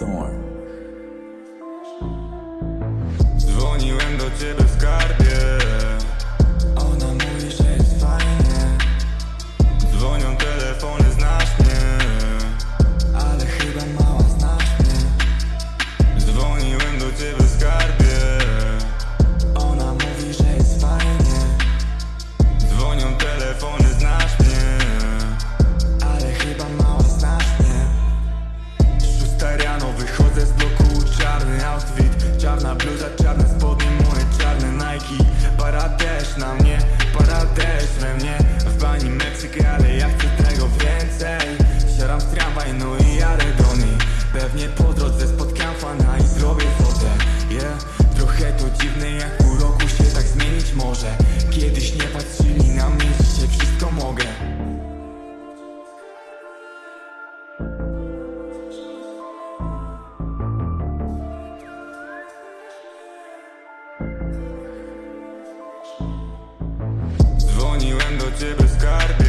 storm Dzwoniłem do ciebie w karty Bieda czarne spodnie, moje czarne Nike. Para też na mnie, para też we mnie. W bani Meksyk, ale ja chcę tego więcej. Siadam z tramwaj, no i jadę do niej. Pewnie Dzwoniłem do ciebie z karty